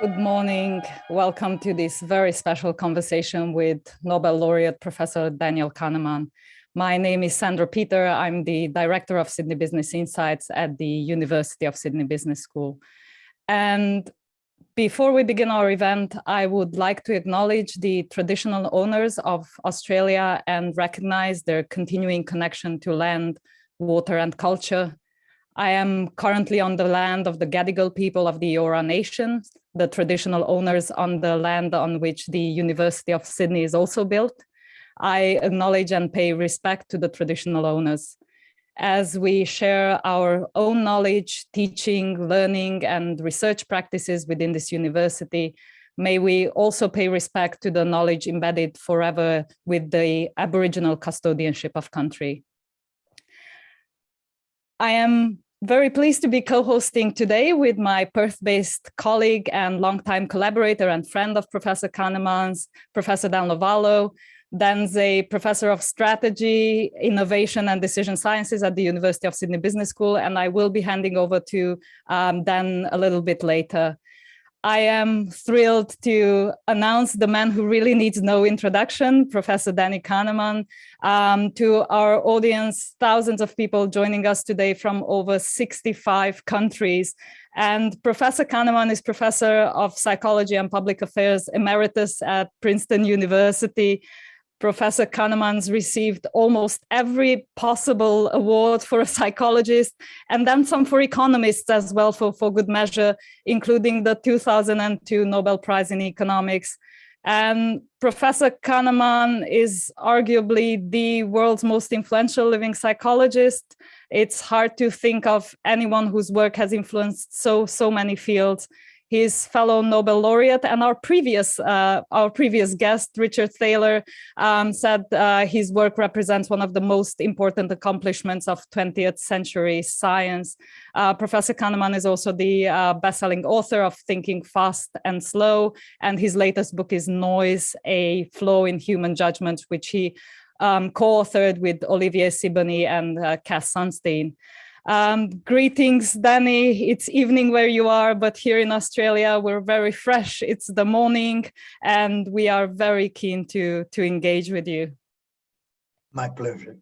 Good morning. Welcome to this very special conversation with Nobel laureate Professor Daniel Kahneman. My name is Sandra Peter. I'm the director of Sydney Business Insights at the University of Sydney Business School. And before we begin our event, I would like to acknowledge the traditional owners of Australia and recognize their continuing connection to land, water and culture. I am currently on the land of the Gadigal people of the Eora Nation, the traditional owners on the land on which the University of Sydney is also built. I acknowledge and pay respect to the traditional owners. As we share our own knowledge, teaching, learning, and research practices within this university, may we also pay respect to the knowledge embedded forever with the Aboriginal custodianship of country. I am very pleased to be co-hosting today with my Perth-based colleague and longtime collaborator and friend of Professor Kahneman's, Professor Dan Lovallo. Dan's a professor of strategy, innovation and decision sciences at the University of Sydney Business School, and I will be handing over to um, Dan a little bit later. I am thrilled to announce the man who really needs no introduction, Professor Danny Kahneman, um, to our audience, thousands of people joining us today from over 65 countries. And Professor Kahneman is Professor of Psychology and Public Affairs Emeritus at Princeton University, Professor Kahneman's received almost every possible award for a psychologist and then some for economists as well for, for good measure, including the 2002 Nobel Prize in Economics. And Professor Kahneman is arguably the world's most influential living psychologist. It's hard to think of anyone whose work has influenced so, so many fields his fellow Nobel laureate and our previous uh, our previous guest, Richard Thaler, um, said uh, his work represents one of the most important accomplishments of 20th century science. Uh, Professor Kahneman is also the uh, best-selling author of Thinking Fast and Slow, and his latest book is Noise, A Flaw in Human Judgment, which he um, co-authored with Olivier Sibony and uh, Cass Sunstein. Um, greetings, Danny. It's evening where you are, but here in Australia, we're very fresh. It's the morning and we are very keen to, to engage with you. My pleasure.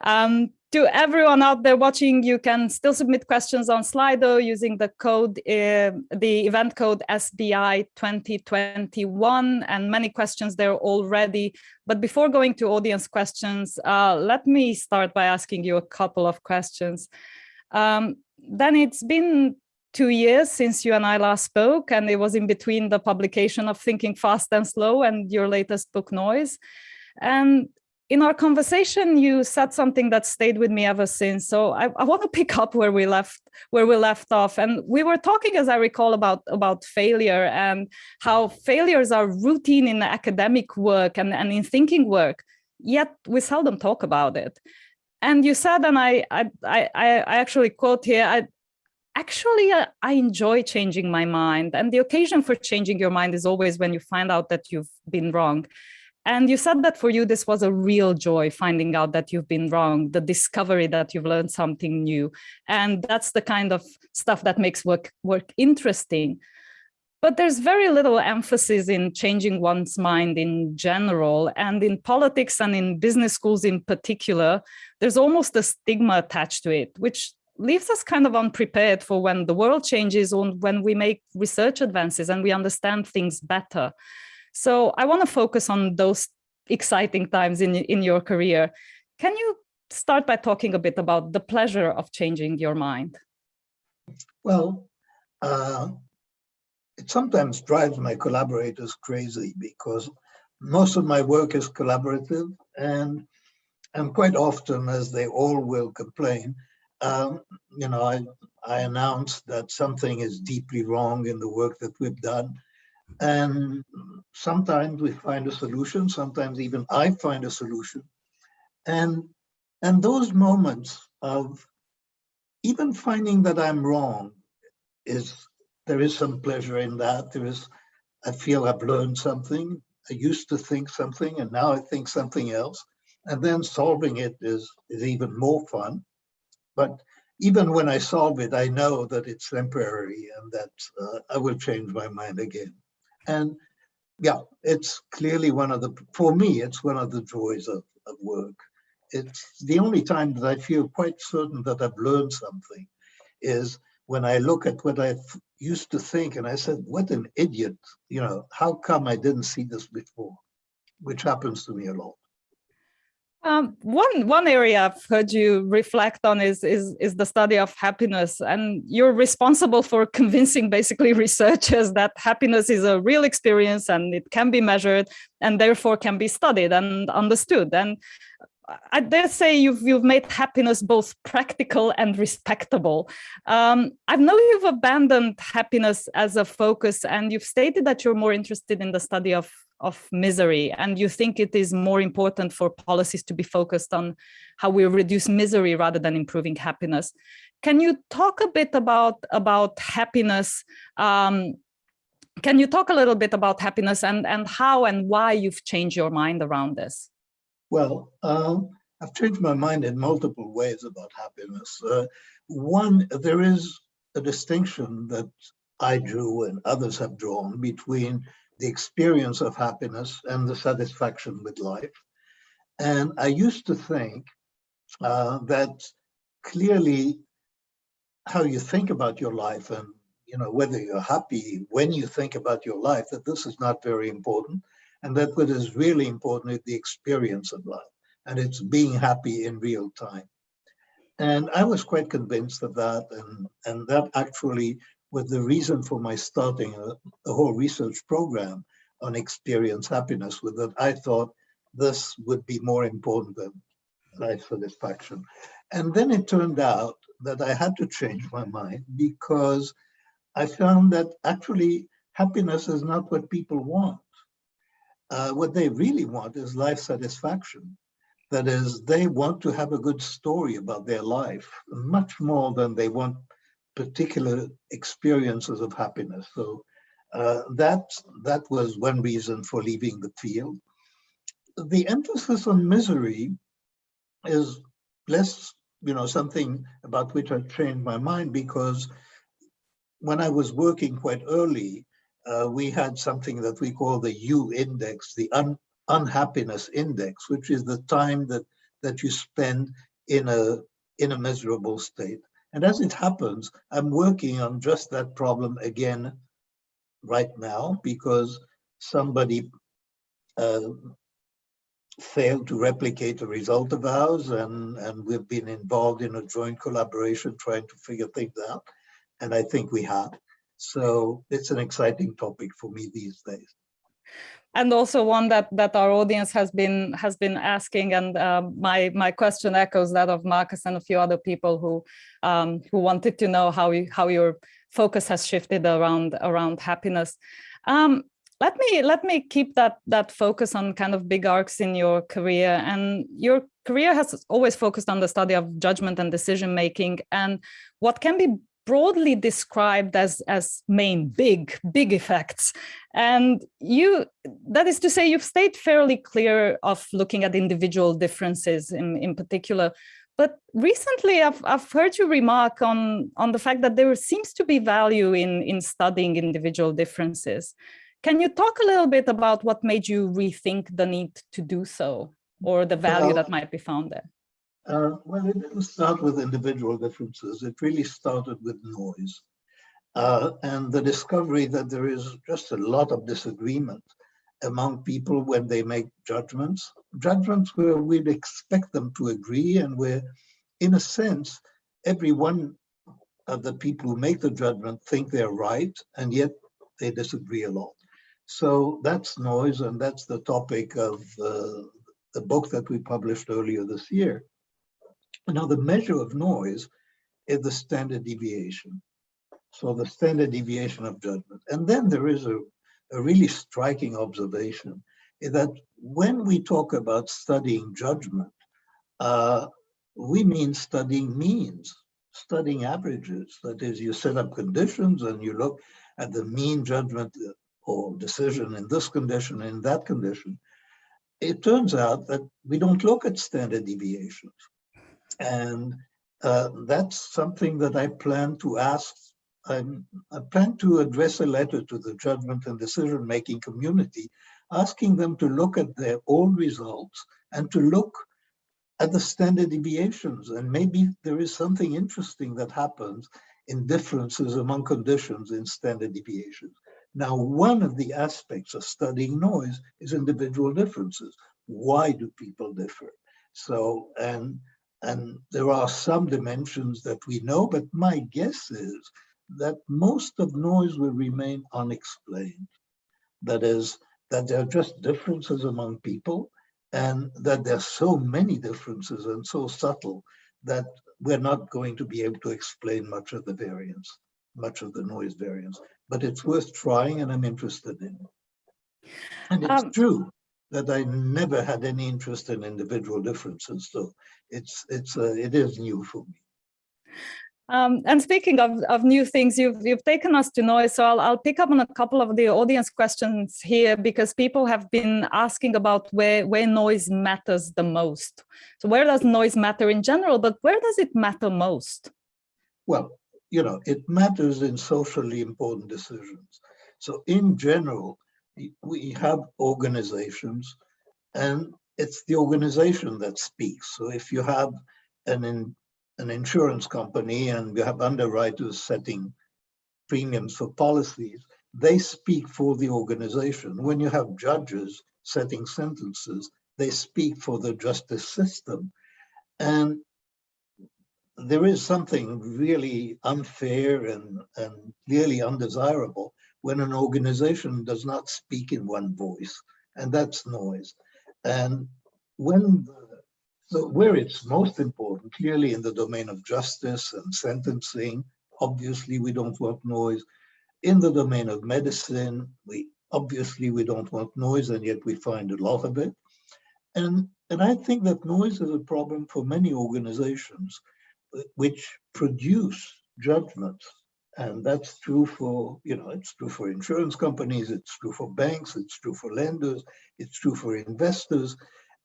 Um, to everyone out there watching, you can still submit questions on Slido using the code, uh, the event code SBI 2021, and many questions there already. But before going to audience questions, uh, let me start by asking you a couple of questions. Um, then it's been two years since you and I last spoke, and it was in between the publication of Thinking Fast and Slow and your latest book, Noise. And in our conversation, you said something that stayed with me ever since. So I, I, want to pick up where we left where we left off. And we were talking, as I recall, about, about failure and how failures are routine in academic work and, and in thinking work, yet we seldom talk about it. And you said, and I, I, I, I actually quote here, I, actually uh, I enjoy changing my mind. And the occasion for changing your mind is always when you find out that you've been wrong. And you said that for you, this was a real joy, finding out that you've been wrong, the discovery that you've learned something new. And that's the kind of stuff that makes work, work interesting. But there's very little emphasis in changing one's mind in general. And in politics and in business schools in particular, there's almost a stigma attached to it, which leaves us kind of unprepared for when the world changes or when we make research advances and we understand things better. So I want to focus on those exciting times in, in your career. Can you start by talking a bit about the pleasure of changing your mind? Well, uh, it sometimes drives my collaborators crazy because most of my work is collaborative and and quite often, as they all will complain, um, you know, I, I announce that something is deeply wrong in the work that we've done and sometimes we find a solution, sometimes even I find a solution. And, and those moments of even finding that I'm wrong is, there is some pleasure in that. There is, I feel I've learned something. I used to think something and now I think something else. And then solving it is, is even more fun. But even when I solve it, I know that it's temporary and that uh, I will change my mind again. And yeah, it's clearly one of the, for me, it's one of the joys of, of work. It's the only time that I feel quite certain that I've learned something is when I look at what I used to think and I said, what an idiot, you know, how come I didn't see this before? Which happens to me a lot. Um, one one area I've heard you reflect on is is is the study of happiness, and you're responsible for convincing basically researchers that happiness is a real experience and it can be measured and therefore can be studied and understood. And I dare say you've you've made happiness both practical and respectable. Um, I know you've abandoned happiness as a focus, and you've stated that you're more interested in the study of of misery and you think it is more important for policies to be focused on how we reduce misery rather than improving happiness. Can you talk a bit about, about happiness? Um, can you talk a little bit about happiness and, and how and why you've changed your mind around this? Well, um, I've changed my mind in multiple ways about happiness. Uh, one, there is a distinction that I drew and others have drawn between the experience of happiness and the satisfaction with life. And I used to think uh, that clearly how you think about your life and you know whether you're happy when you think about your life that this is not very important and that what is really important is the experience of life and it's being happy in real time and i was quite convinced of that and and that actually was the reason for my starting a, a whole research program on experience happiness with that I thought this would be more important than life satisfaction. And then it turned out that I had to change my mind because I found that actually happiness is not what people want. Uh, what they really want is life satisfaction. That is, they want to have a good story about their life, much more than they want particular experiences of happiness. So uh, that, that was one reason for leaving the field. The emphasis on misery is less, you know, something about which I trained my mind because when I was working quite early, uh, we had something that we call the U index, the un unhappiness index, which is the time that, that you spend in a, in a miserable state. And as it happens, I'm working on just that problem again right now because somebody uh, failed to replicate the result of ours and, and we've been involved in a joint collaboration trying to figure things out. And I think we have. So it's an exciting topic for me these days and also one that that our audience has been has been asking and uh, my my question echoes that of Marcus and a few other people who um, who wanted to know how you how your focus has shifted around around happiness. Um, let me let me keep that that focus on kind of big arcs in your career. And your career has always focused on the study of judgment and decision making and what can be broadly described as as main big big effects. And you that is to say you've stayed fairly clear of looking at individual differences in in particular. But recently I've, I've heard you remark on on the fact that there seems to be value in in studying individual differences. Can you talk a little bit about what made you rethink the need to do so or the value well, that might be found there uh, well, it didn't start with individual differences. It really started with noise. Uh, and the discovery that there is just a lot of disagreement among people when they make judgments, judgments where we'd expect them to agree and where, in a sense, every one of the people who make the judgment think they're right, and yet they disagree a lot. So that's noise, and that's the topic of uh, the book that we published earlier this year. Now, the measure of noise is the standard deviation. So the standard deviation of judgment. And then there is a, a really striking observation that when we talk about studying judgment, uh, we mean studying means, studying averages. That is, you set up conditions and you look at the mean judgment or decision in this condition, in that condition. It turns out that we don't look at standard deviations. And uh, that's something that I plan to ask. I'm, I plan to address a letter to the judgment and decision-making community, asking them to look at their own results and to look at the standard deviations. And maybe there is something interesting that happens in differences among conditions in standard deviations. Now, one of the aspects of studying noise is individual differences. Why do people differ? So, and and there are some dimensions that we know, but my guess is that most of noise will remain unexplained. That is, that there are just differences among people and that there are so many differences and so subtle that we're not going to be able to explain much of the variance, much of the noise variance, but it's worth trying and I'm interested in. And it's Um, true that I never had any interest in individual differences, so it's it's uh, it is new for me. Um, and speaking of, of new things, you've, you've taken us to noise, so I'll, I'll pick up on a couple of the audience questions here because people have been asking about where, where noise matters the most. So where does noise matter in general, but where does it matter most? Well, you know, it matters in socially important decisions. So in general, we- have organizations and it's the organization that speaks. So if you have an, in- an insurance company and you have underwriters setting premiums for policies, they speak for the organization. When you have judges setting sentences, they speak for the justice system. And there is something really unfair and, and clearly undesirable when an organization does not speak in one voice, and that's noise. And when, the- so where it's most important, clearly in the domain of justice and sentencing, obviously we don't want noise. In the domain of medicine, we obviously we don't want noise, and yet we find a lot of it. And, and I think that noise is a problem for many organizations which produce judgments. And that's true for, you know, it's true for insurance companies, it's true for banks, it's true for lenders, it's true for investors.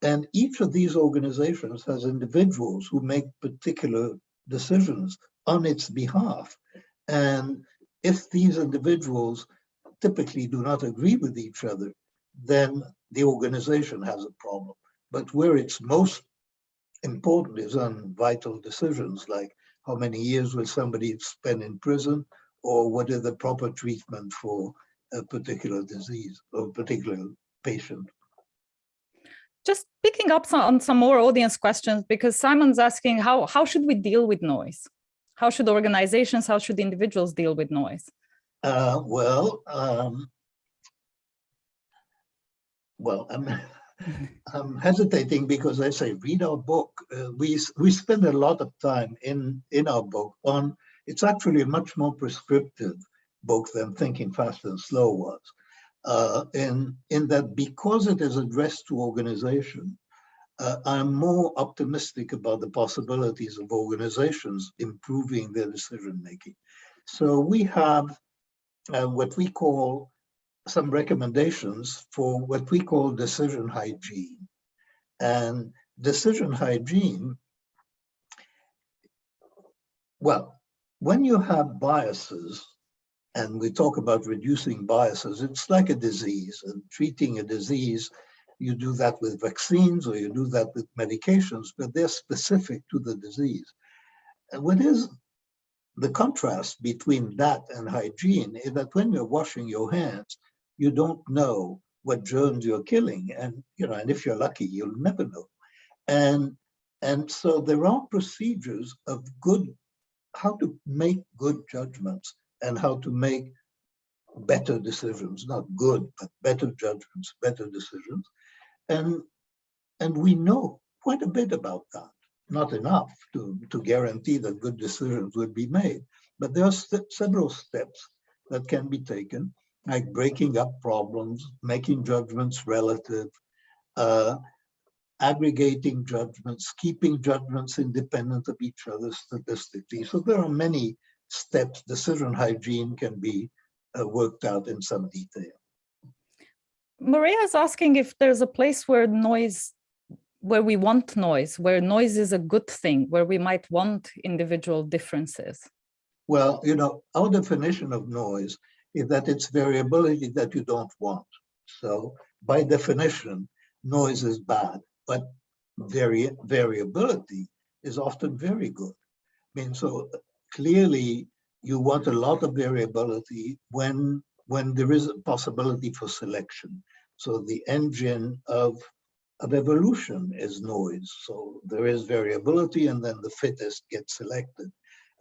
And each of these organizations has individuals who make particular decisions on its behalf. And if these individuals typically do not agree with each other, then the organization has a problem. But where it's most important is on vital decisions like how many years will somebody spend in prison or what is the proper treatment for a particular disease or particular patient. Just picking up some, on some more audience questions because Simon's asking how, how should we deal with noise? How should organizations, how should individuals deal with noise? Uh, well, um, well, I'm, I'm hesitating because I say read our book. Uh, we we spend a lot of time in in our book on. It's actually a much more prescriptive book than Thinking Fast and Slow was, uh, in in that because it is addressed to organization, uh, I'm more optimistic about the possibilities of organizations improving their decision making. So we have uh, what we call some recommendations for what we call decision hygiene. And decision hygiene, well, when you have biases, and we talk about reducing biases, it's like a disease and treating a disease, you do that with vaccines or you do that with medications, but they're specific to the disease. And what is the contrast between that and hygiene is that when you're washing your hands, you don't know what germs you're killing. And, you know, and if you're lucky, you'll never know. And, and so there are procedures of good, how to make good judgments and how to make better decisions, not good, but better judgments, better decisions. And, and we know quite a bit about that. Not enough to, to guarantee that good decisions would be made, but there are st- several steps that can be taken like breaking up problems, making judgments relative, uh, aggregating judgments, keeping judgments independent of each other statistically. So there are many steps. Decision hygiene can be uh, worked out in some detail. Maria is asking if there's a place where noise where we want noise, where noise is a good thing, where we might want individual differences? Well, you know, our definition of noise is that it's variability that you don't want. So by definition, noise is bad, but vari variability is often very good. I mean, so clearly you want a lot of variability when when there is a possibility for selection. So the engine of of evolution is noise. So there is variability and then the fittest gets selected.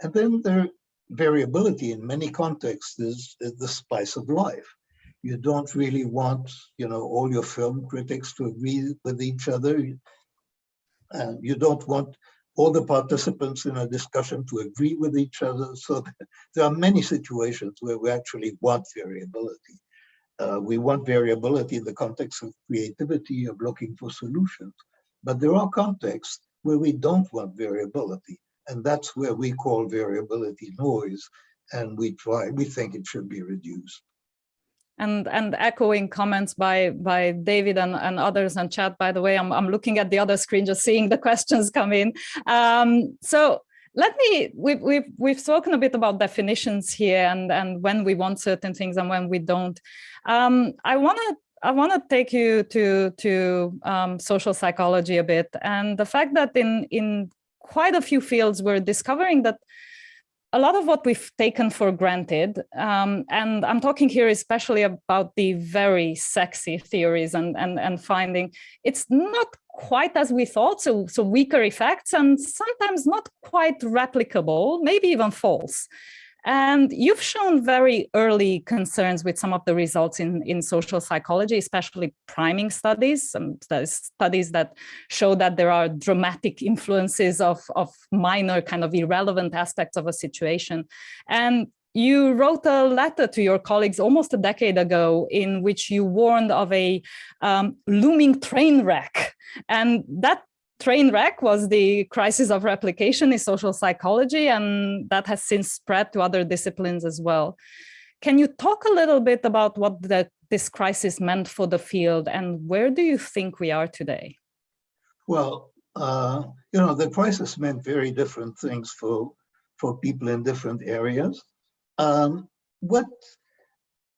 And then there variability in many contexts is, is the spice of life. You don't really want, you know, all your film critics to agree with each other. And you don't want all the participants in a discussion to agree with each other. So there are many situations where we actually want variability. Uh, we want variability in the context of creativity, of looking for solutions. But there are contexts where we don't want variability. And that's where we call variability noise. And we try, we think it should be reduced. And, and echoing comments by, by David and, and others in chat, by the way, I'm, I'm looking at the other screen, just seeing the questions come in. Um, so let me we've, we've we've spoken a bit about definitions here and and when we want certain things and when we don't um, i want to i want to take you to to um, social psychology a bit and the fact that in in quite a few fields we're discovering that a lot of what we've taken for granted, um, and I'm talking here especially about the very sexy theories and, and, and finding it's not quite as we thought, so, so weaker effects and sometimes not quite replicable, maybe even false. And you've shown very early concerns with some of the results in, in social psychology, especially priming studies, some studies that show that there are dramatic influences of, of minor kind of irrelevant aspects of a situation. And you wrote a letter to your colleagues almost a decade ago in which you warned of a um, looming train wreck. And that train wreck was the crisis of replication in social psychology, and that has since spread to other disciplines as well. Can you talk a little bit about what the, this crisis meant for the field and where do you think we are today? Well, uh, you know, the crisis meant very different things for, for people in different areas. Um, what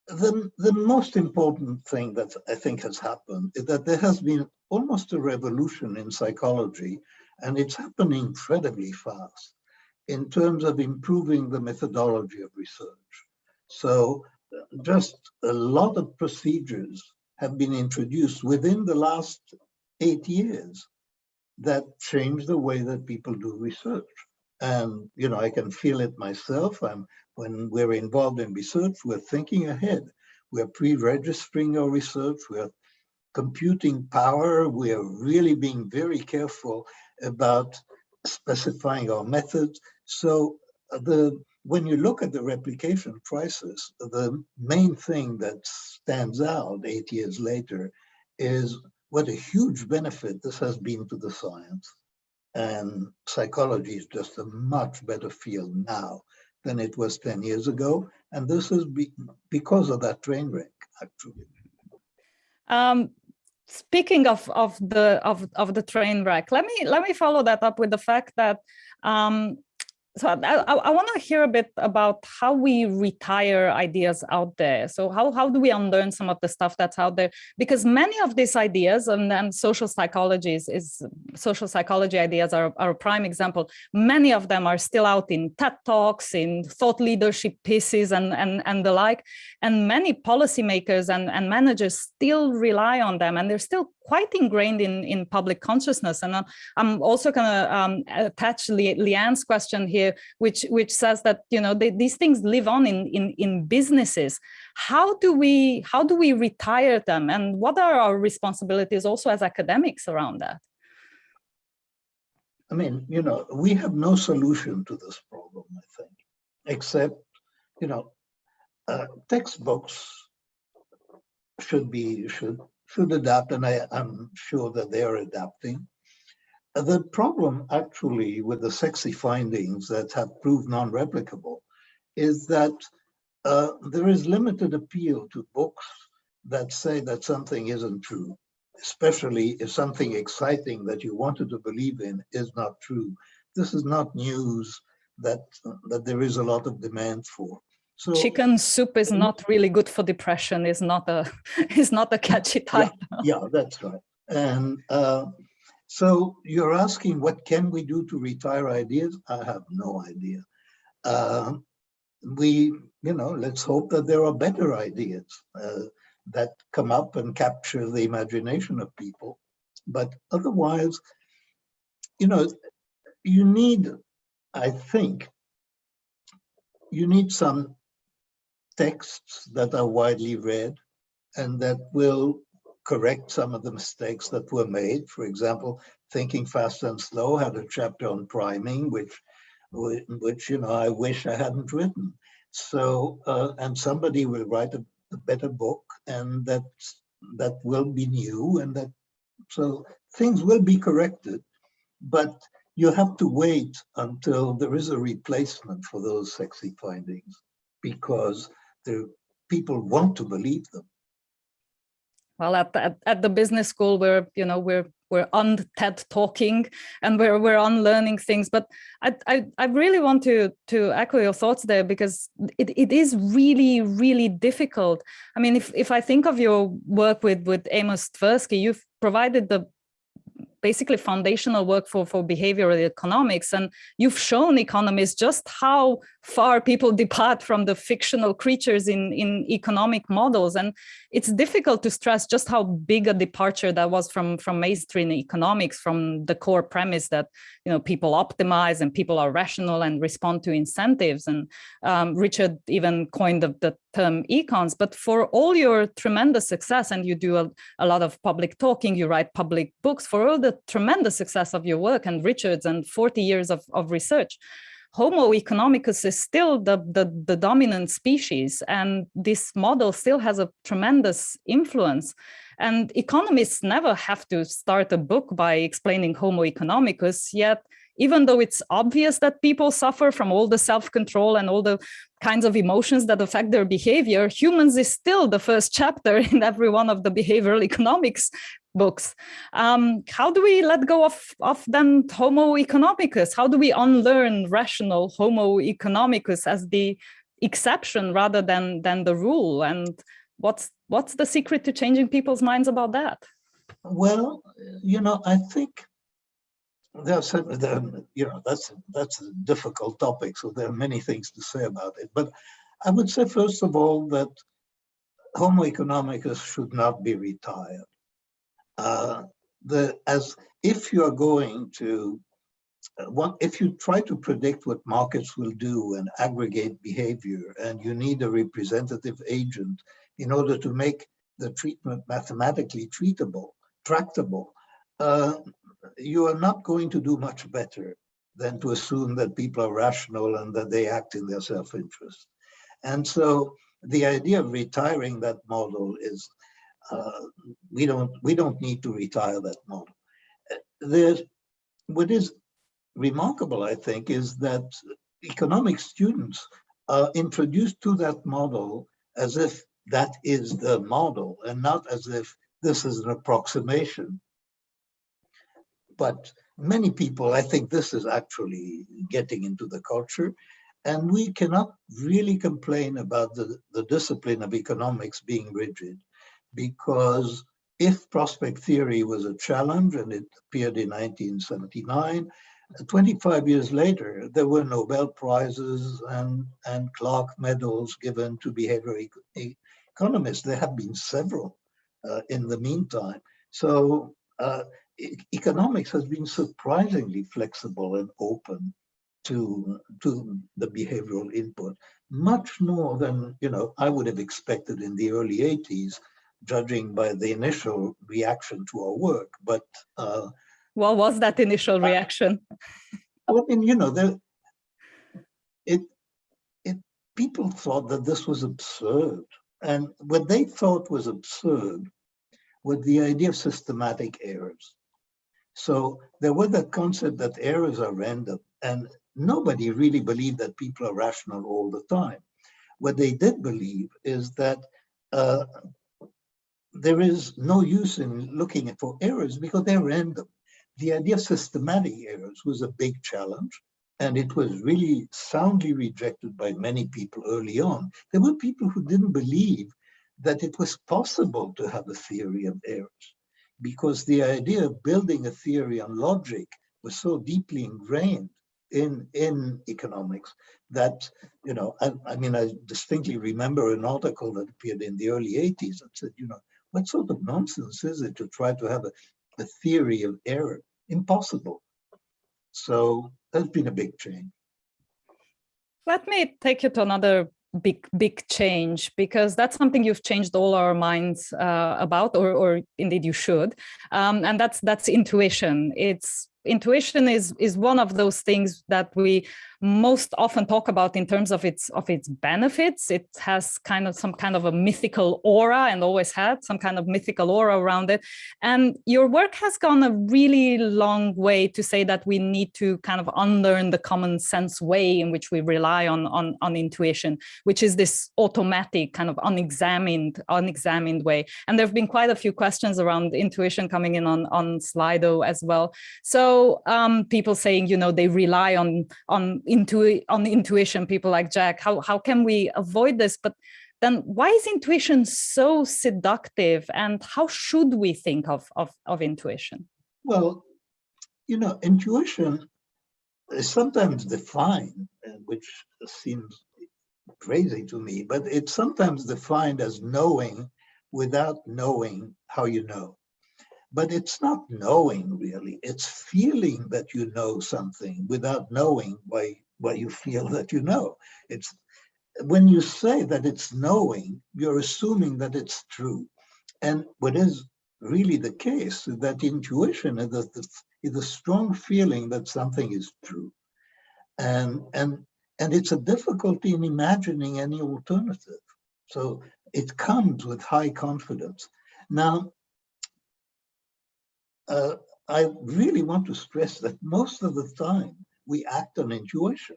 the, the most important thing that I think has happened is that there has been almost a revolution in psychology, and it's happening incredibly fast in terms of improving the methodology of research. So just a lot of procedures have been introduced within the last eight years that change the way that people do research. And, you know, I can feel it myself. I'm, when we're involved in research, we're thinking ahead. We're pre-registering our research. We're computing power. We are really being very careful about specifying our methods. So the when you look at the replication crisis, the main thing that stands out eight years later is what a huge benefit this has been to the science. And psychology is just a much better field now than it was 10 years ago. And this is be because of that train wreck, actually. Um, speaking of of the of of the train wreck let me let me follow that up with the fact that um so I, I, want to hear a bit about how we retire ideas out there. So how, how do we unlearn some of the stuff that's out there? Because many of these ideas and then social psychology is, is social psychology ideas are, are a prime example. Many of them are still out in TED Talks, in thought leadership pieces and, and, and the like. And many policymakers and, and managers still rely on them and they're still quite ingrained in, in public consciousness. And I'm also going to um, attach Le Leanne's question here, which, which says that, you know, they, these things live on in, in, in businesses. How do we, how do we retire them? And what are our responsibilities also as academics around that? I mean, you know, we have no solution to this problem, I think, except, you know, uh, textbooks should be, should should adapt, and I, am sure that they are adapting. The problem actually with the sexy findings that have proved non-replicable is that uh, there is limited appeal to books that say that something isn't true. especially if something exciting that you wanted to believe in is not true. This is not news that, that there is a lot of demand for. So chicken soup is not really good for depression. Is not a is not a catchy title. Yeah, yeah that's right. And uh, so you're asking, what can we do to retire ideas? I have no idea. Uh, we, you know, let's hope that there are better ideas uh, that come up and capture the imagination of people. But otherwise, you know, you need, I think, you need some texts that are widely read and that will correct some of the mistakes that were made. For example, Thinking Fast and Slow had a chapter on priming, which which you know I wish I hadn't written. So uh, and somebody will write a, a, better book, and that that will be new, and that so things will be corrected, but you have to wait until there is a replacement for those sexy findings, because the people want to believe them well at, at, at the business school we're you know we're we're on TED talking and we're we're on learning things. But I, I, I really want to to echo your thoughts there because it, it is really really difficult. I mean, if if I think of your work with with Amos Tversky, you've provided the basically foundational work for, for behavioral economics. And you've shown economists just how far people depart from the fictional creatures in, in economic models. And it's difficult to stress just how big a departure that was from, from mainstream economics, from the core premise that you know people optimize and people are rational and respond to incentives. And um, Richard even coined the, the term econs. But for all your tremendous success, and you do a, a lot of public talking, you write public books, for all the tremendous success of your work and Richard's and 40 years of, of research, Homo economicus is still the, the, the, dominant species, and this model still has a tremendous influence. And economists never have to start a book by explaining Homo economicus, yet even though it's obvious that people suffer from all the self-control and all the kinds of emotions that affect their behavior, humans is still the first chapter in every one of the behavioral economics books. Um, how do we let go of, of then homo economicus? How do we unlearn rational homo economicus as the exception rather than, than the rule? And what's, what's the secret to changing people's minds about that? Well, you know, I think there's there, you know that's that's a difficult topic so there are many things to say about it. But i would say first of all that homo economicus should not be retired. Uh, the as if you are going to uh, if you try to predict what markets will do and aggregate behavior and you need a representative agent in order to make the treatment mathematically treatable tractable uh, you are not going to do much better than to assume that people are rational and that they act in their self-interest. And so the idea of retiring that model is uh, we don't we don't need to retire that model. There's what is remarkable, I think, is that economic students are introduced to that model as if that is the model and not as if this is an approximation but many people, I think this is actually getting into the culture. And we cannot really complain about the, the discipline of economics being rigid because if prospect theory was a challenge and it appeared in 1979, 25 years later, there were Nobel Prizes and, and Clark medals given to behavioral economists. There have been several uh, in the meantime. So uh, economics has been surprisingly flexible and open to, to the behavioral input, much more than you know I would have expected in the early 80s, judging by the initial reaction to our work. But uh, what was that initial reaction? well I mean, you know, there, it, it, people thought that this was absurd. And what they thought was absurd was the idea of systematic errors. So there was that concept that errors are random and nobody really believed that people are rational all the time. What they did believe is that uh, there is no use in looking for errors because they're random. The idea of systematic errors was a big challenge and it was really soundly rejected by many people early on. There were people who didn't believe that it was possible to have a theory of errors because the idea of building a theory on logic was so deeply ingrained in in economics that you know I, I, mean i distinctly remember an article that appeared in the early 80s that said you know what sort of nonsense is it to try to have a, a theory of error? Impossible. So that's been a big change. Let me take you to another big big change because that's something you've changed all our minds uh, about or, or indeed you should. Um, and that's that's intuition. It's intuition is is one of those things that we most often talk about in terms of its of its benefits. It has kind of some kind of a mythical aura and always had some kind of mythical aura around it. And your work has gone a really long way to say that we need to kind of unlearn the common sense way in which we rely on on, on intuition, which is this automatic kind of unexamined unexamined way. And there have been quite a few questions around intuition coming in on on Slido as well. So um, people saying, you know, they rely on on intu on intuition, people like Jack, how, how can we avoid this? But then why is intuition so seductive and how should we think of, of, of intuition? Well, you know, intuition is sometimes defined, which seems crazy to me, but it's sometimes defined as knowing without knowing how you know. But it's not knowing really, it's feeling that you know something without knowing why, why you feel that you know. It's when you say that it's knowing, you're assuming that it's true. And what is really the case is that intuition is a, is a strong feeling that something is true. And, and, and it's a difficulty in imagining any alternative. So it comes with high confidence. Now, uh, I really want to stress that most of the time we act on intuition.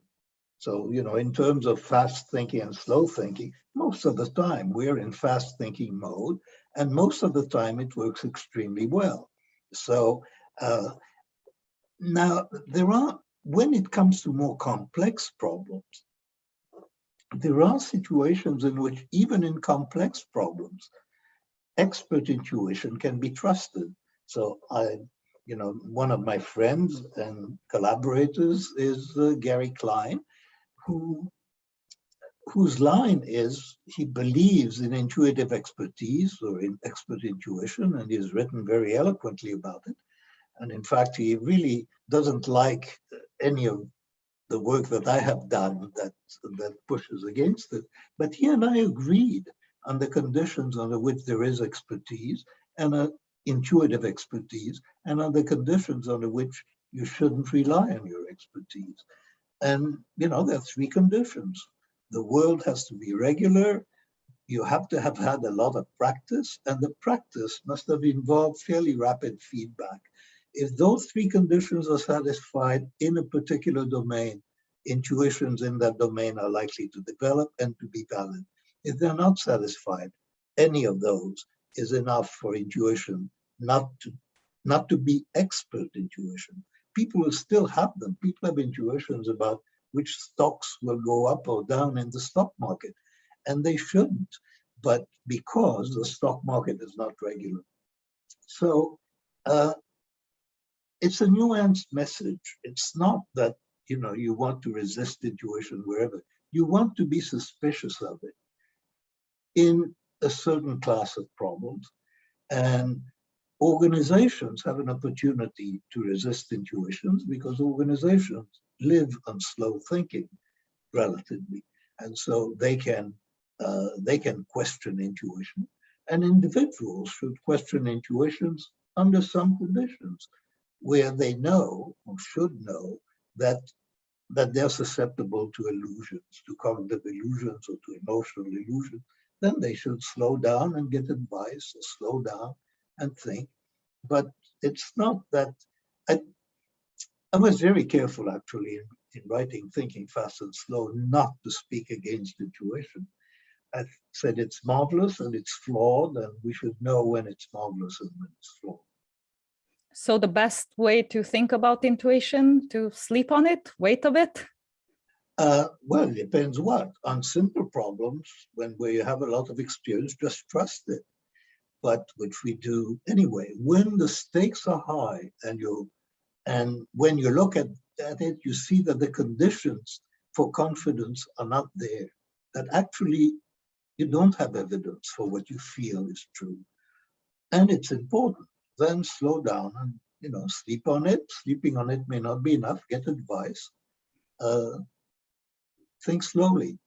So, you know, in terms of fast thinking and slow thinking, most of the time we're in fast thinking mode, and most of the time it works extremely well. So uh, now there are, when it comes to more complex problems, there are situations in which even in complex problems, expert intuition can be trusted. So I, you know, one of my friends and collaborators is uh, Gary Klein, who whose line is he believes in intuitive expertise or in expert intuition, and he's written very eloquently about it. And in fact, he really doesn't like any of the work that I have done that, that pushes against it. But he and I agreed on the conditions under which there is expertise and a intuitive expertise and on the conditions under which you shouldn't rely on your expertise. And, you know, there are three conditions. The world has to be regular, you have to have had a lot of practice, and the practice must have involved fairly rapid feedback. If those three conditions are satisfied in a particular domain, intuitions in that domain are likely to develop and to be valid. If they're not satisfied, any of those, is enough for intuition not to not to be expert intuition. People will still have them. People have intuitions about which stocks will go up or down in the stock market, and they shouldn't, but because the stock market is not regular. So uh, it's a nuanced message. It's not that you know you want to resist intuition wherever. You want to be suspicious of it. In a certain class of problems. And organizations have an opportunity to resist intuitions because organizations live on slow thinking relatively. And so they can, uh, they can question intuition. And individuals should question intuitions under some conditions where they know or should know that that they're susceptible to illusions, to cognitive illusions or to emotional illusions, then they should slow down and get advice, slow down and think. But it's not that, I, I was very careful actually in, in writing Thinking Fast and Slow not to speak against intuition. I said it's marvelous and it's flawed, and we should know when it's marvelous and when it's flawed. So the best way to think about intuition, to sleep on it, wait a bit? Uh, well, it depends what. On simple problems, when we have a lot of experience, just trust it. But which we do anyway. When the stakes are high and you and when you look at, at it, you see that the conditions for confidence are not there. That actually you don't have evidence for what you feel is true. And it's important. Then slow down and you know sleep on it. Sleeping on it may not be enough. Get advice. Uh, think slowly.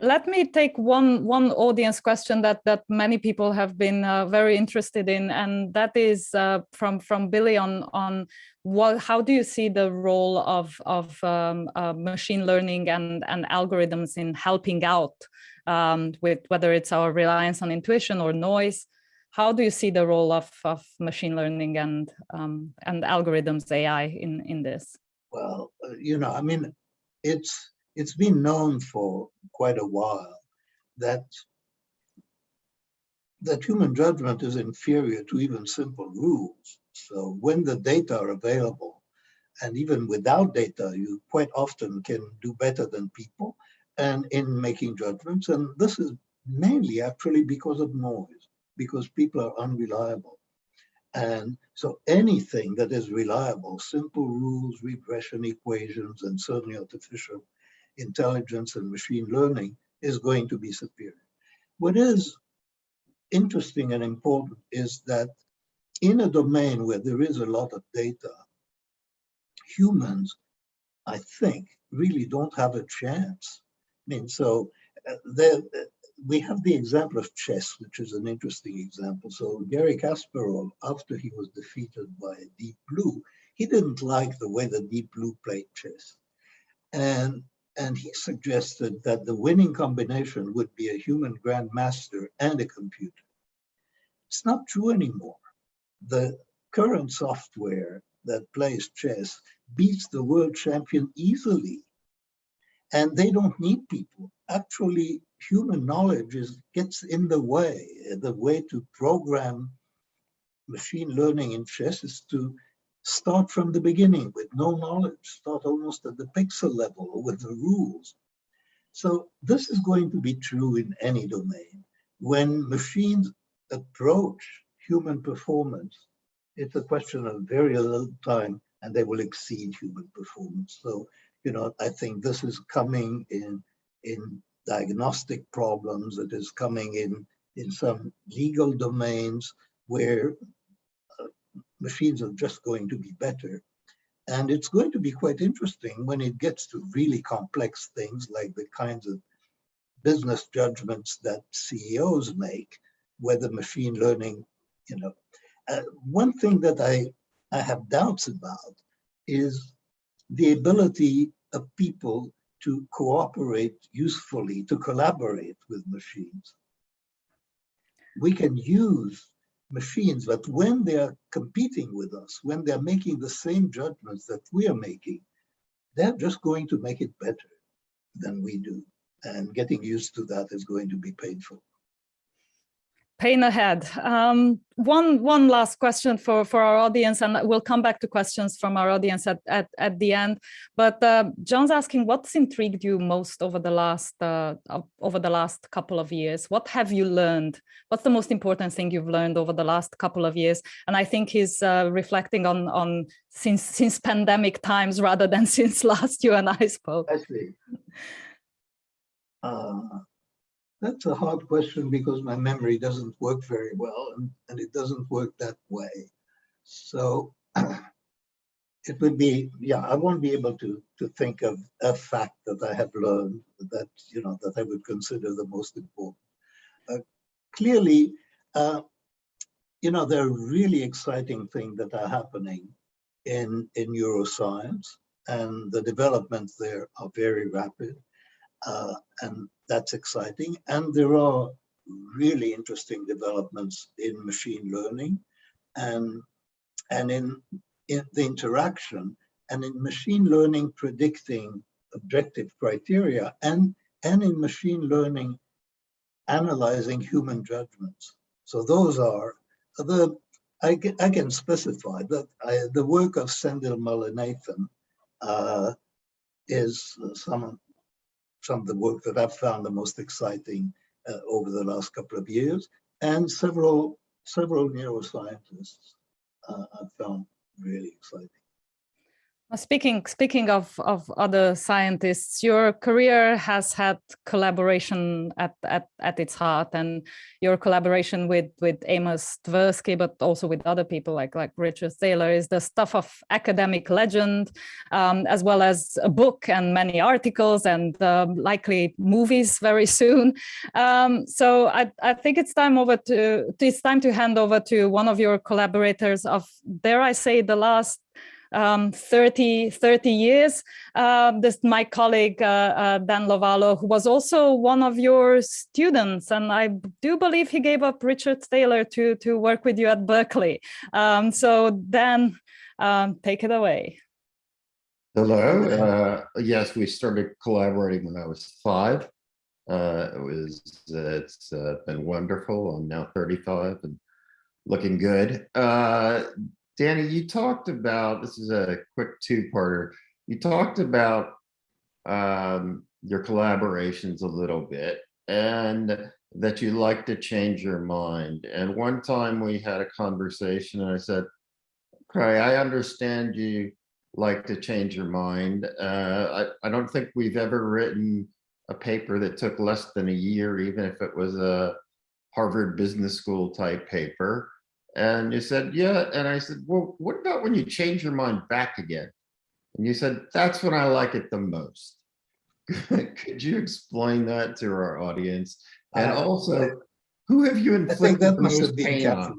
Let me take one one audience question that that many people have been uh, very interested in, and that is uh, from from Billy on on what how do you see the role of of um, uh, machine learning and and algorithms in helping out um, with whether it's our reliance on intuition or noise. How do you see the role of of machine learning and um, and algorithms AI in in this? Well, uh, you know, I mean, it's it's been known for quite a while that that human judgment is inferior to even simple rules. So when the data are available, and even without data, you quite often can do better than people and in making judgments. And this is mainly actually because of noise, because people are unreliable. And so anything that is reliable, simple rules, regression equations, and certainly artificial intelligence and machine learning is going to be superior. What is interesting and important is that in a domain where there is a lot of data, humans, I think, really don't have a chance. I mean, so uh, we have the example of chess, which is an interesting example. So Garry Kasparov, after he was defeated by Deep Blue, he didn't like the way the Deep Blue played chess. And and he suggested that the winning combination would be a human grandmaster and a computer. It's not true anymore. The current software that plays chess beats the world champion easily. And they don't need people. Actually, human knowledge is, gets in the way. The way to program machine learning in chess is to start from the beginning with no knowledge, start almost at the pixel level with the rules. So this is going to be true in any domain. When machines approach human performance, it's a question of very little time and they will exceed human performance. So, you know, I think this is coming in, in diagnostic problems, it is coming in, in some legal domains where machines are just going to be better. And it's going to be quite interesting when it gets to really complex things like the kinds of business judgments that CEOs make, whether machine learning, you know. Uh, one thing that I, I have doubts about is the ability of people to cooperate usefully, to collaborate with machines. We can use machines, but when they are competing with us, when they're making the same judgments that we are making, they're just going to make it better than we do. And getting used to that is going to be painful pain ahead. Um, one one last question for for our audience, and we'll come back to questions from our audience at at, at the end. But uh, John's asking, what's intrigued you most over the last uh, over the last couple of years? What have you learned? What's the most important thing you've learned over the last couple of years? And I think he's uh, reflecting on on since since pandemic times rather than since last you and I spoke. See. Uh, that's a hard question because my memory doesn't work very well and, and it doesn't work that way. So it would be, yeah, I won't be able to, to think of a fact that I have learned that, you know, that I would consider the most important. Uh, clearly, uh, you know, there are really exciting things that are happening in, in neuroscience and the developments there are very rapid. Uh, and that's exciting. And there are really interesting developments in machine learning and, and in, in the interaction and in machine learning predicting objective criteria and and in machine learning, analyzing human judgments. So those are the, I I can specify that I, the work of Sendhil Mullainathan uh, is some, some of the work that I've found the most exciting uh, over the last couple of years, and several several neuroscientists uh, I've found really exciting. Speaking speaking of of other scientists, your career has had collaboration at at at its heart, and your collaboration with with Amos Tversky, but also with other people like like Richard Thaler, is the stuff of academic legend, um, as well as a book and many articles and um, likely movies very soon. Um, so I I think it's time over to it's time to hand over to one of your collaborators of dare I say the last um, 30, 30 years. Uh, this my colleague, uh, uh, Dan Lovallo, who was also one of your students. And I do believe he gave up Richard Thaler to, to work with you at Berkeley. Um, so Dan, um, take it away. Hello. Uh, yes, we started collaborating when I was five. Uh, it was it's uh, been wonderful. I'm now 35 and looking good. Danny, you talked about this is a quick two-parter. You talked about um, your collaborations a little bit and that you like to change your mind. And one time we had a conversation and I said, okay, I understand you like to change your mind. Uh, I, I don't think we've ever written a paper that took less than a year, even if it was a Harvard Business School type paper. And you said, yeah. And I said, well, what about when you change your mind back again? And you said, that's when I like it the most. Could you explain that to our audience? And Uh, also, who have you inflicted that the most pain on?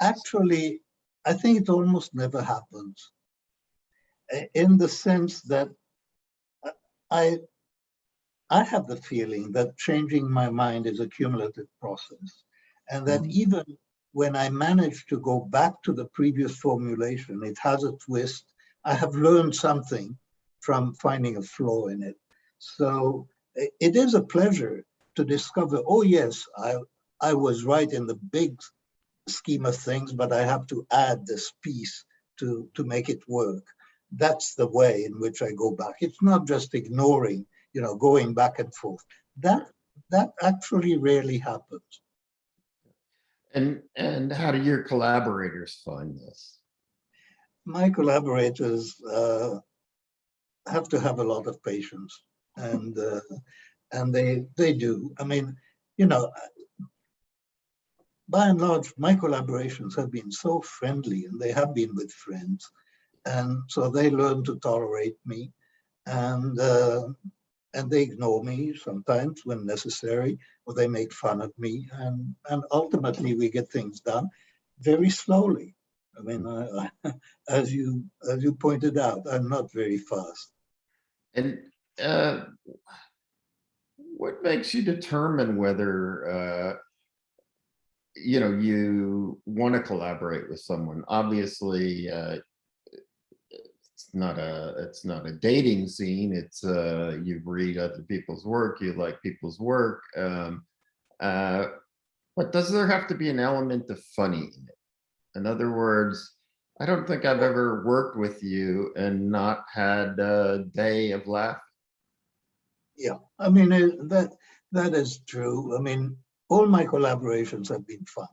Actually, I think it almost never happens. In the sense that I, I have the feeling that changing my mind is a cumulative process. And that Mhm. even when I manage to go back to the previous formulation, it has a twist. I have learned something from finding a flaw in it. So it is a pleasure to discover, oh yes, I, I was right in the big scheme of things, but I have to add this piece to, to make it work. That's the way in which I go back. It's not just ignoring, you know, going back and forth. That, that actually rarely happens. And, and how do your collaborators find this? My collaborators uh, have to have a lot of patience and, uh, and they, they do. I mean, you know, by and large, my collaborations have been so friendly and they have been with friends. And so they learn to tolerate me and, uh, and they ignore me sometimes when necessary, or they make fun of me. And, and ultimately we get things done very slowly. I mean, I, I, as you, as you pointed out, I'm not very fast. And uh, what makes you determine whether, uh, you know, you want to collaborate with someone? Obviously, uh, not a it's not a dating scene. It's uh, you read other people's work, you like people's work. Um, uh, but does there have to be an element of funny in it? In other words, I don't think I've ever worked with you and not had a day of laughter. Yeah, I mean, uh, that, that is true. I mean, all my collaborations have been fun.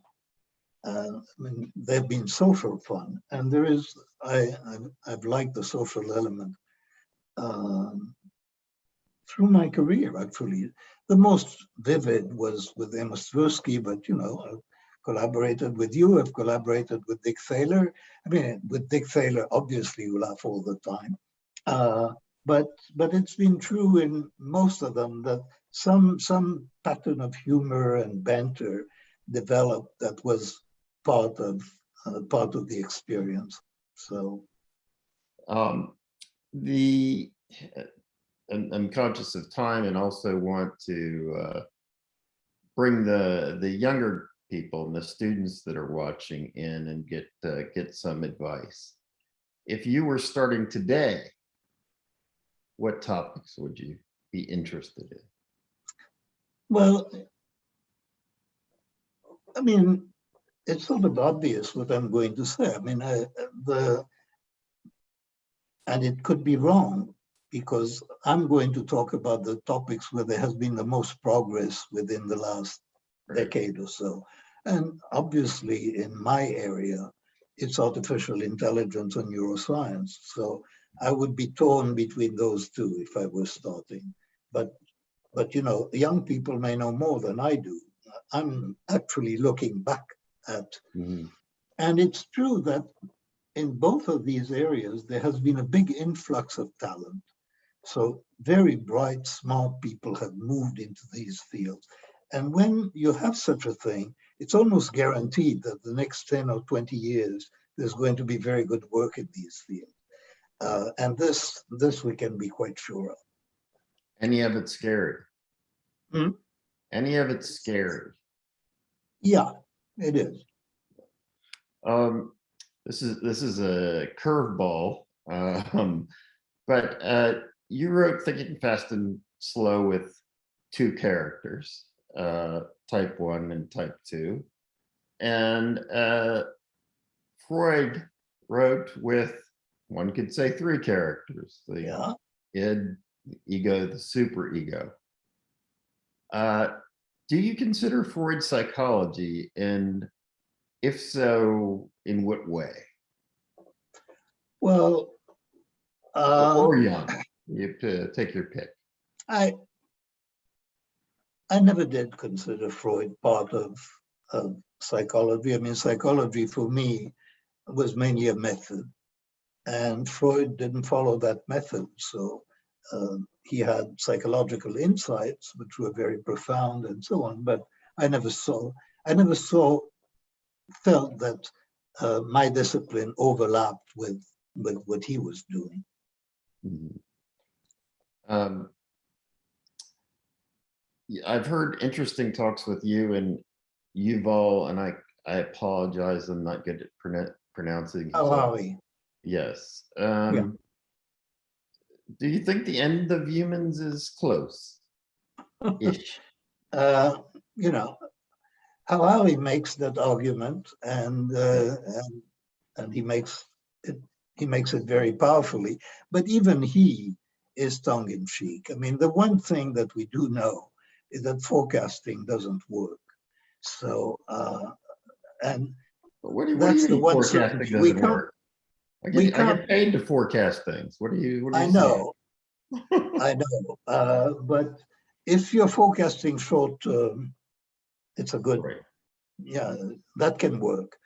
Uh, I mean, they've been social fun and there is, I, I've, I've liked the social element um, through my career, actually. The most vivid was with Amos Tversky, but you know, I've collaborated with you, I've collaborated with Dick Thaler. I mean, with Dick Thaler, obviously you laugh all the time. Uh, but but it's been true in most of them that some some pattern of humor and banter developed that was part of uh, part of the experience. So Um, the, I'm, I'm conscious of time and also want to uh, bring the, the younger people and the students that are watching in and get, uh, get some advice. If you were starting today, what topics would you be interested in? Well, I mean, it's sort of obvious what I'm going to say. I mean, I, the, and it could be wrong because I'm going to talk about the topics where there has been the most progress within the last decade or so. And obviously in my area, it's artificial intelligence and neuroscience. So I would be torn between those two if I were starting. But, but you know, young people may know more than I do. I'm actually looking back at, Mhm. and it's true that in both of these areas, there has been a big influx of talent. So very bright, smart people have moved into these fields. And when you have such a thing, it's almost guaranteed that the next 10 or 20 years, there's going to be very good work in these fields. Uh, and this, this we can be quite sure of. Any of it scary? Hmm? Any of it scary? Yeah, it is. Um, this is, this is a curveball. Um, but, uh, you wrote Thinking Fast and Slow with two characters, uh, type one and type two. And, uh, Freud wrote with, one could say three characters, the Yeah. id, the ego, the superego. Uh, do you consider Freud's psychology and if so, in what way? Well, uh, Or Jung, you have to take your pick. I I never did consider Freud part of, of psychology. I mean, psychology for me was mainly a method, and Freud didn't follow that method. So um, he had psychological insights, which were very profound and so on. But I never saw, I never saw, felt that uh, my discipline overlapped with with what he was doing. Mhm. Um, I've heard interesting talks with you and Yuval, and I, I apologize, I'm not good at pronou- pronouncing. his How last- are we? Yes. Um, do you think the end of humans is close? Ish. uh, you know, Harari makes that argument and, uh, and, and he makes it, he makes it very powerfully, but even he is tongue in cheek. I mean, the one thing that we do know is that forecasting doesn't work. So, uh, and But What do you, what do That's you the one. We can't- work? I we get, I can't- get paid to forecast things. What do you? what I you say? know, I know, uh, but if you're forecasting short term, it's a good Right. yeah, that can work.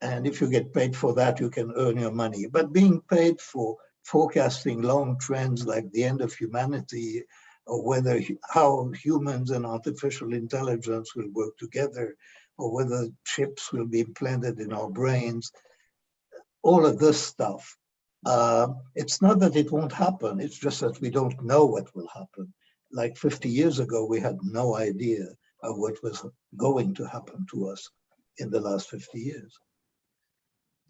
And if you get paid for that, you can earn your money. But being paid for forecasting long trends like the end of humanity, or whether how humans and artificial intelligence will work together, or whether chips will be implanted in our brains, all of this stuff. Uh, it's not that it won't happen, it's just that we don't know what will happen. Like 50 years ago, we had no idea of what was going to happen to us in the last 50 years.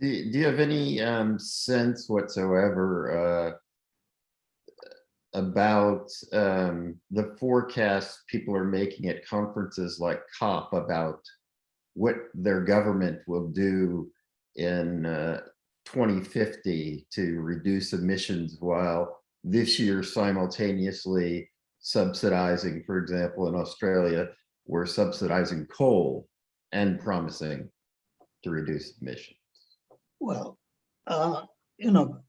Do, you- do you have any um, sense whatsoever uh, about um, the forecasts people are making at conferences like COP about what their government will do in uh, 2050 to reduce emissions while this year simultaneously subsidizing, for example, in Australia, we're subsidizing coal and promising to reduce emissions. Well, uh, you know,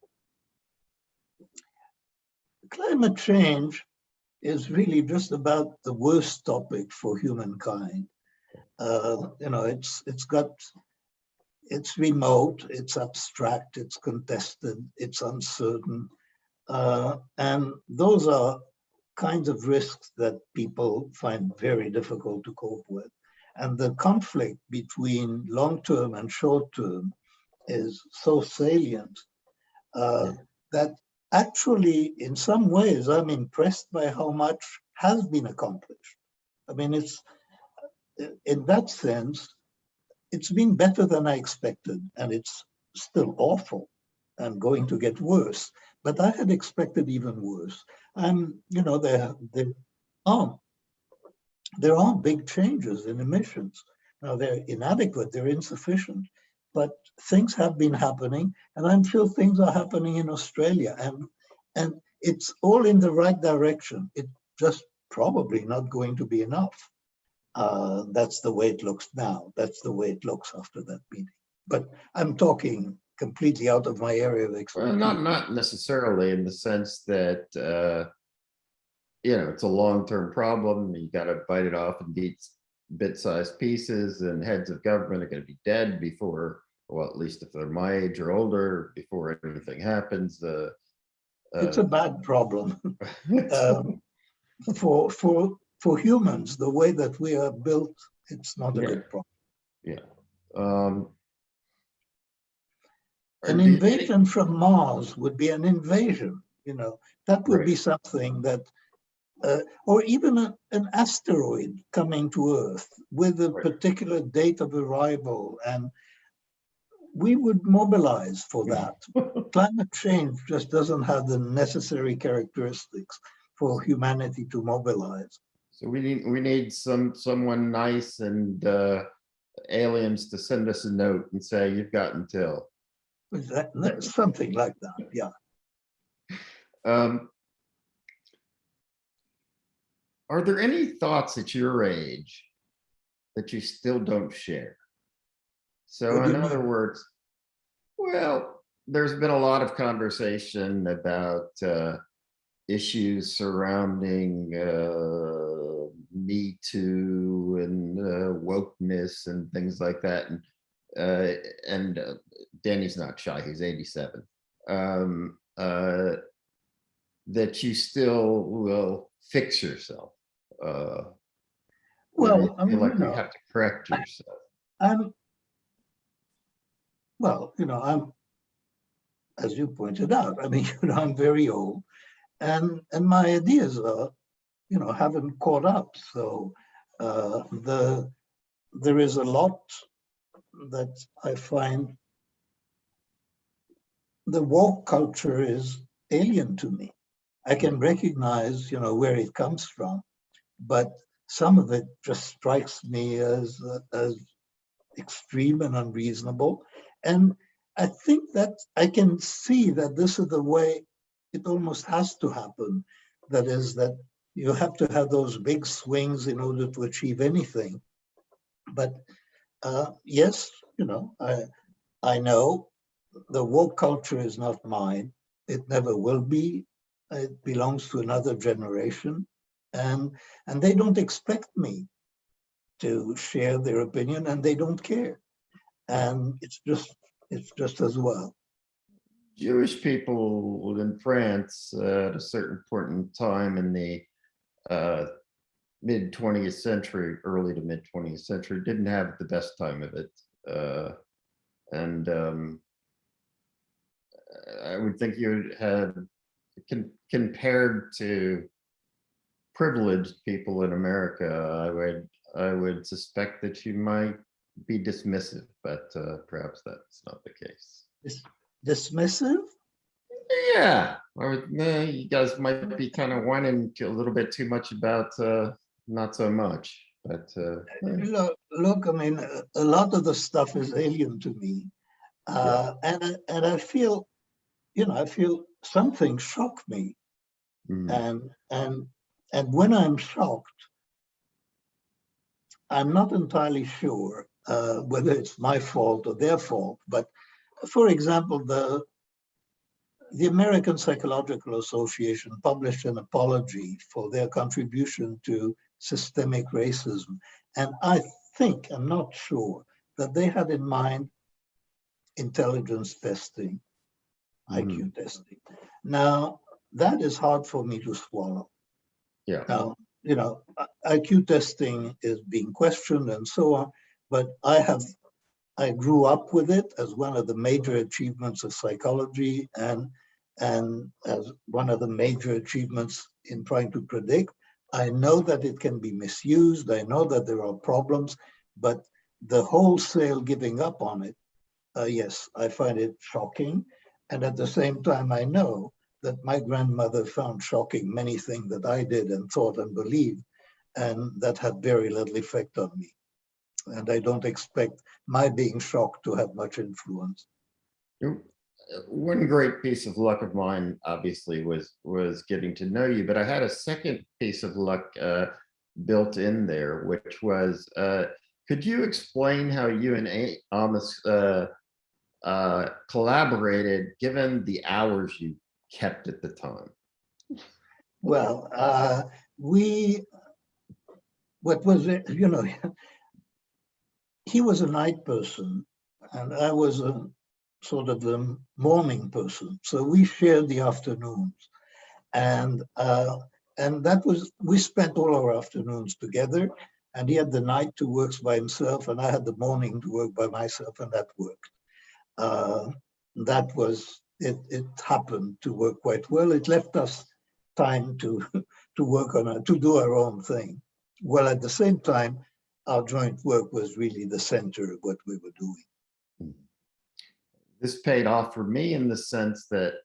climate change is really just about the worst topic for humankind. Uh, you know, it's it's got it's remote, it's abstract, it's contested, it's uncertain, uh, and those are kinds of risks that people find very difficult to cope with. And the conflict between long-term and short-term is so salient uh, that actually, in some ways, I'm impressed by how much has been accomplished. I mean, it's in that sense, it's been better than I expected, and it's still awful and going to get worse. But I had expected even worse. I'm, you know, there, there are, there are big changes in emissions. Now, they're inadequate, they're insufficient, but things have been happening, and I'm sure things are happening in Australia, and, and it's all in the right direction. It's just probably not going to be enough. Uh, that's the way it looks now. That's the way it looks after that meeting. But I'm talking completely out of my area of Well, expertise. not, not necessarily in the sense that, uh, you know, it's a long-term problem. You gotta bite it off in bit, bit-sized pieces and heads of government are gonna be dead before, well, at least if they're my age or older, before anything happens, uh. It's a bad problem. Um, For, for, for humans, the way that we are built, it's not a Yeah. good problem. Um. An invasion from Mars would be an invasion, you know, that would Right. be something that, uh, or even a- an asteroid coming to Earth with a Right. particular date of arrival and we would mobilize for that. Climate change just doesn't have the necessary characteristics for humanity to mobilize. So we need, we need some, someone nice and, uh, aliens to send us a note and say, you've got until. That- that's Something like that, yeah. Um, Are there any thoughts at your age that you still don't share? So in other words, well, there's been a lot of conversation about uh, issues surrounding uh, Me Too and uh, wokeness and things like that. And uh, and uh, Danny's not shy; he's 87. Um, uh, that you still will fix yourself. Uh, Well, I mean, like you you have to correct yourself. I'm, well, you know, I'm, as you pointed out, I mean, you know, I'm very old and, and my ideas are, you know, haven't caught up. So uh, the, there is a lot that I find the woke culture is alien to me. I can recognize, you know, where it comes from, but some of it just strikes me as, uh, as extreme and unreasonable. And I think that I can see that this is the way it almost has to happen. That is that you have to have those big swings in order to achieve anything. But uh, yes, you know, I, I know the woke culture is not mine. It never will be. It belongs to another generation. And, and they don't expect me to share their opinion and they don't care. And it's just, it's just as well. Jewish people in France uh, at a certain point in time in the uh, mid 20th century, early to mid 20th century, didn't have the best time of it. Uh, and um, I would think you had con- compared to privileged people in America, I would I would suspect that you might be dismissive, but uh, perhaps that's not the case. Dismissive? Yeah, or uh, you guys might be kind of whining a little bit too much about uh, not so much, but uh, Look, look, I mean, a- lot of the stuff is alien to me. Uh, and, I- and I feel, you know, I feel something shock me. mm, And, and, and when I'm shocked, I'm not entirely sure uh, whether it's my fault or their fault, but for example, the, the American Psychological Association published an apology for their contribution to systemic racism. And I think, I'm not sure, that they had in mind intelligence testing, IQ hmm. testing. Now, that is hard for me to swallow. yeah, Now, you know, IQ testing is being questioned and so on, but I have, I grew up with it as one of the major achievements of psychology and, and as one of the major achievements in trying to predict. I know that it can be misused. I know that there are problems, but the wholesale giving up on it, uh, yes, I find it shocking. And at the same time, I know that my grandmother found shocking many things that I did and thought and believed, and that had very little effect on me. And I don't expect my being shocked to have much influence. One great piece of luck of mine, obviously, was, was getting to know you, but I had a second piece of luck uh, built in there, which was, uh, could you explain how you and A- Amos uh, uh, collaborated, given the hours you kept at the time? Well, uh, we, what was it, you know, he was a night person and I was a sort of the morning person. So we shared the afternoons. And uh, and that was, we spent all our afternoons together and he had the night to work by himself and I had the morning to work by myself and that worked. Uh, that was, it, it happened to work quite well. It left us time to to work on it, to do our own thing. Well, at the same time, our joint work was really the center of what we were doing. This paid off for me in the sense that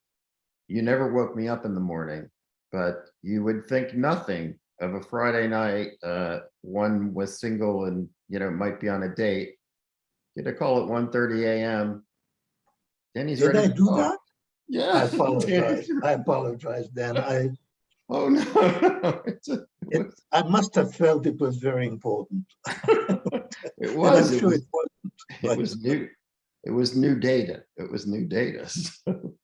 you never woke me up in the morning, but you would think nothing of a Friday night, uh, one was single and, you know, might be on a date. Get a call at 1:30 AM. He's Did ready. I to do talk. that? I Yeah. apologize. I apologize, Dan. I, Oh, no. A- It I must have felt it was very important. it was, I'm it sure it was. it was new. It was new data. It was new data. so,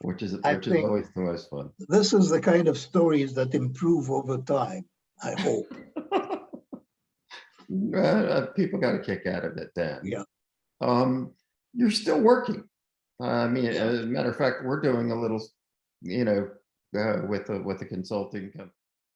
Which is, which is always the most fun. This is the kind of stories that improve over time, I hope. Uh, people got a kick out of it then. Yeah. Um, you're still working. Uh, I mean, as a matter of fact, we're doing a little, you know, uh, with a, with a consulting company.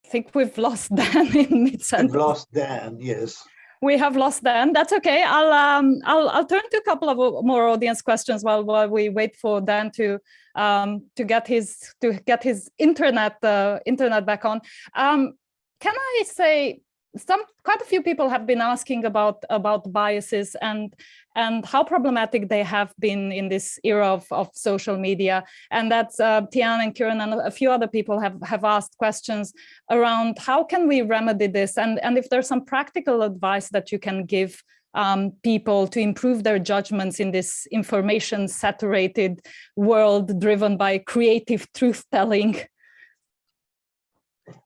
I think we've lost Dan in mid I've lost Dan, yes. We have lost Dan. That's okay. I'll um I'll I'll turn to a couple of more audience questions while while we wait for Dan to um to get his to get his internet uh, internet back on. Um, can I say some quite a few people have been asking about about biases and and how problematic they have been in this era of, of social media. And that's uh, Tian and Kieran and a few other people have have asked questions around how can we remedy this? And and if there's some practical advice that you can give um, people to improve their judgments in this information saturated world driven by creative truth telling?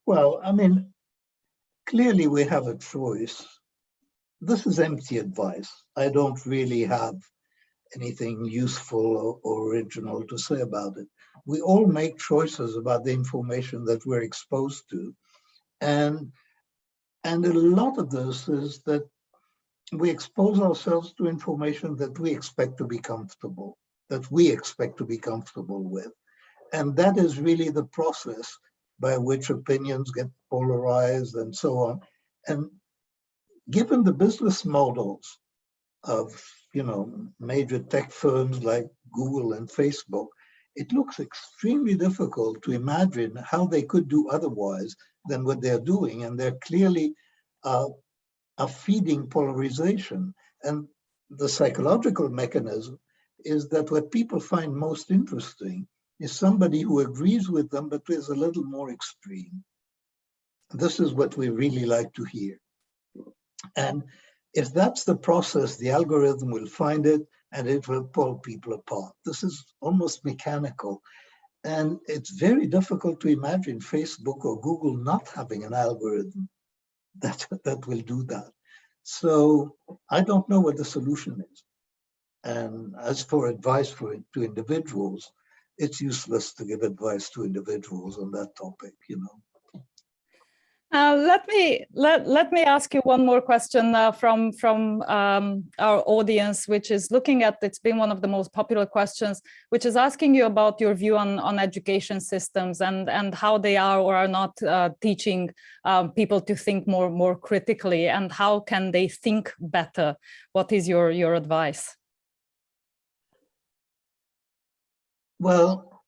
Well, I mean, clearly we have a choice. This is empty advice. I don't really have anything useful or, or original to say about it. We all make choices about the information that we're exposed to. And, and a lot of this is that we expose ourselves to information that we expect to be comfortable, that we expect to be comfortable with. And that is really the process by which opinions get polarized and so on. And given the business models of, you know, major tech firms like Google and Facebook, it looks extremely difficult to imagine how they could do otherwise than what they're doing. And they're clearly uh, are feeding polarization. And the psychological mechanism is that what people find most interesting is somebody who agrees with them, but is a little more extreme. This is what we really like to hear. And if that's the process, the algorithm will find it and it will pull people apart. This is almost mechanical. And it's very difficult to imagine Facebook or Google not having an algorithm that, that will do that. So I don't know what the solution is. And as for advice for to individuals, it's useless to give advice to individuals on that topic, you know. Uh, let me let, let me ask you one more question uh, from from um, our audience, which is looking at it's been one of the most popular questions, which is asking you about your view on on education systems and and how they are or are not uh, teaching um, people to think more more critically and how can they think better. What is your your advice? Well,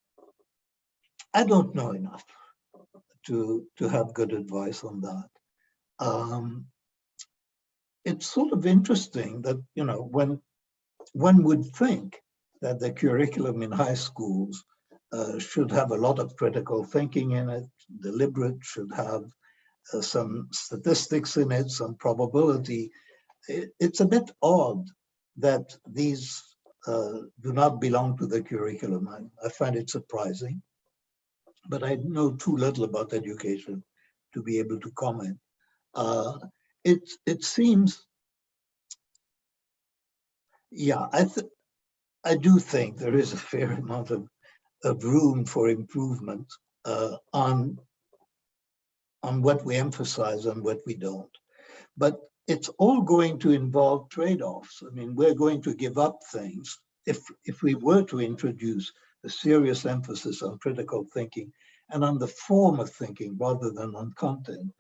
I don't know enough to, to have good advice on that. Um, it's sort of interesting that, you know, when one would think that the curriculum in high schools uh, should have a lot of critical thinking in it, deliberate, should have uh, some statistics in it, some probability. It, it's a bit odd that these do not belong to the curriculum. I, I find it surprising, but I know too little about education to be able to comment. Uh, it, it seems, yeah, I, I do think there is a fair amount of, of room for improvement uh, on, on what we emphasize and what we don't. But it's all going to involve trade-offs. I mean, we're going to give up things. If, if we were to introduce a serious emphasis on critical thinking and on the form of thinking rather than on content,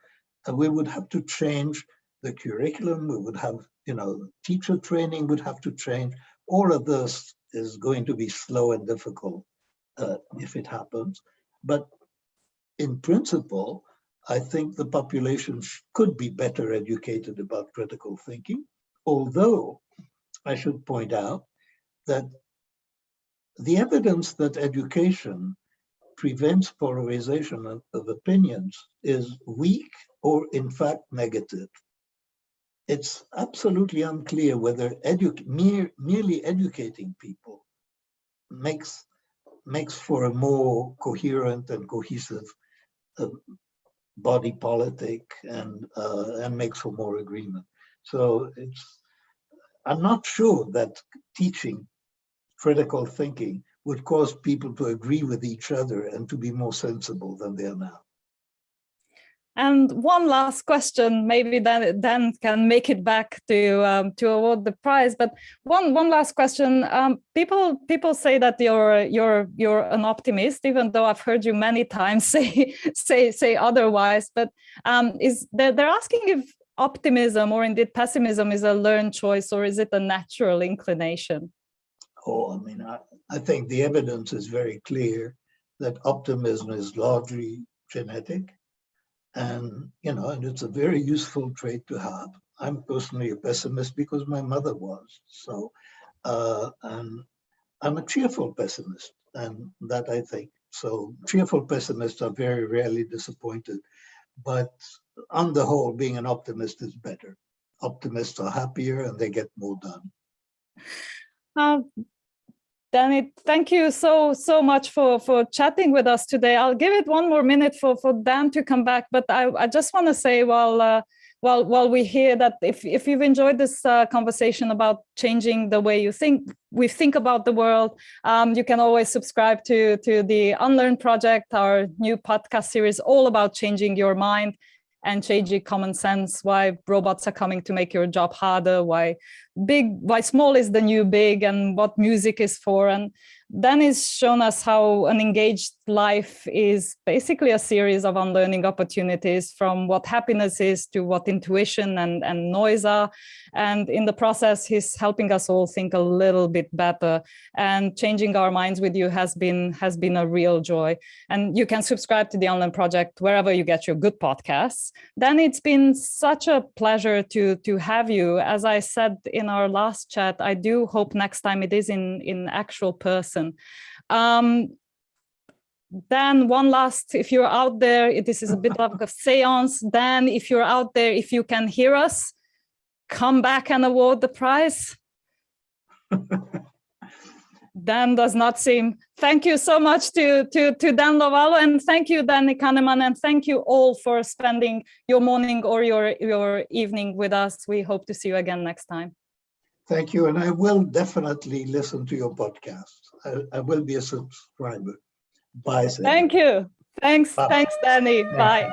And we would have to change the curriculum, we would have, you know, teacher training would have to change. All of this is going to be slow and difficult uh, if it happens. But in principle, I think the population could be better educated about critical thinking, although I should point out that the evidence that education prevents polarization of, of opinions is weak or in fact negative. It's absolutely unclear whether edu mere, merely educating people makes, makes for a more coherent and cohesive uh, body politic and uh, and makes for more agreement. So it's I'm not sure that teaching critical thinking would cause people to agree with each other and to be more sensible than they are now. And one last question, maybe then Dan can make it back to um, to award the prize. But one one last question. Um, people people say that you're you're you're an optimist, even though I've heard you many times say say say otherwise. But um, is they're, they're asking if optimism or indeed pessimism is a learned choice or is it a natural inclination? Oh, I mean, I, I think the evidence is very clear that optimism is largely genetic and, you know, and it's a very useful trait to have. I'm personally a pessimist because my mother was. So, uh, and I'm a cheerful pessimist and that I think. So cheerful pessimists are very rarely disappointed, but on the whole, being an optimist is better. Optimists are happier and they get more done. Um, Danny, thank you so, so much for, for chatting with us today. I'll give it one more minute for, for Dan to come back, but I, I just want to say while, uh, while, while we hear that if, if you've enjoyed this uh, conversation about changing the way you think, we think about the world, um, you can always subscribe to, to the Unlearn Project, our new podcast series all about changing your mind and changing common sense, why robots are coming to make your job harder, why big, why small is the new big and what music is for. And then he's shown us how an engaged life is basically a series of unlearning opportunities from what happiness is to what intuition and, and noise are. And in the process, he's helping us all think a little bit better and changing our minds with you has been has been a real joy. And you can subscribe to the Unlearn Project wherever you get your good podcasts. Then it's been such a pleasure to, to have you. As I said in our last chat, I do hope next time it is in, in actual person. Um, then one last, if you're out there, this is a bit like a seance, then if you're out there, if you can hear us, come back and award the prize. Dan does not seem. Thank you so much to, to, to Dan Lovallo and thank you, Danny Kahneman, and thank you all for spending your morning or your, your evening with us. We hope to see you again next time. Thank you, and I will definitely listen to your podcast. I, I will be a subscriber. Bye. Thank you. Thanks. Bye. Thanks, Danny. Bye.